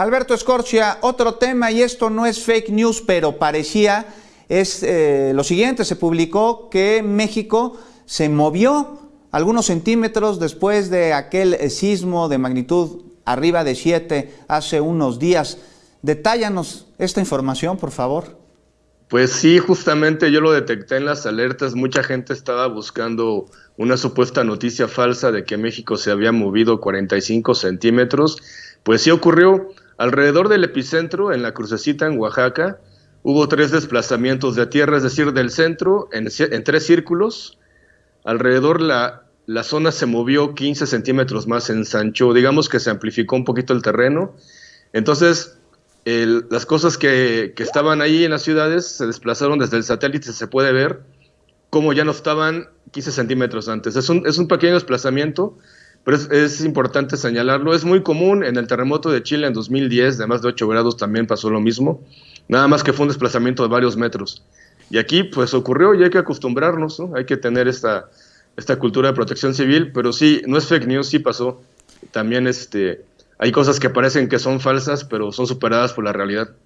Alberto Escorcia, otro tema, y esto no es fake news, pero parecía, es eh, lo siguiente, se publicó que México se movió algunos centímetros después de aquel eh, sismo de magnitud arriba de 7 hace unos días. Detállanos esta información, por favor. Pues sí, justamente yo lo detecté en las alertas. Mucha gente estaba buscando una supuesta noticia falsa de que México se había movido 45 centímetros. Pues sí ocurrió. Alrededor del epicentro, en la crucecita en Oaxaca, hubo tres desplazamientos de tierra, es decir, del centro en, tres círculos. Alrededor la, la, zona se movió 15 centímetros más, en Sancho, digamos que se amplificó un poquito el terreno. Entonces, las cosas que, que, estaban ahí en las ciudades se desplazaron desde el satélite, se puede ver cómo ya no estaban 15 centímetros antes. Es un, es un pequeño desplazamiento, pero es, importante señalarlo. Es muy común en el terremoto de Chile en 2010, de más de 8 grados también pasó lo mismo, nada más que fue un desplazamiento de varios metros. Y aquí pues ocurrió y hay que acostumbrarnos, hay que tener esta, esta cultura de protección civil, pero sí, no es fake news, sí pasó. También este, hay cosas que parecen que son falsas, pero son superadas por la realidad.